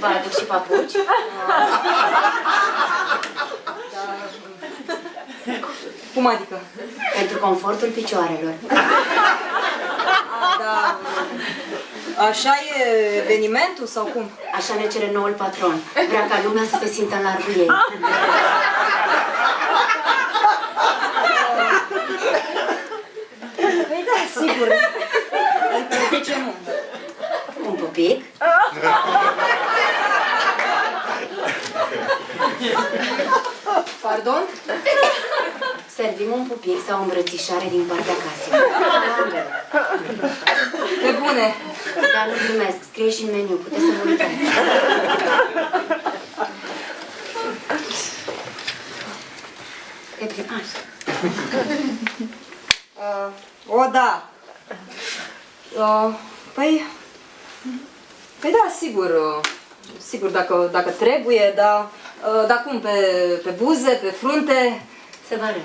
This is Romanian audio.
Vă aduc și papuci? Cum adică? Pentru confortul picioarelor. Da, așa e evenimentul sau cum? Așa ne cere noul patron. Vrea ca lumea să se simtă în largul ei. Păi da, sigur. Adică de ce nu? Un pupic? Pardon? Servim un pupic sau o îmbrățișare din partea casei. Ambele. Pe bune. Dar nu glumesc, scrie și în meniu, puteți să vă uitați. E primar. Uh, o, da. Uh, păi... Păi da, sigur. uh, Sigur, dacă, dacă trebuie, da. Uh, dar cum, pe, pe buze, pe frunte? Să vă arăt.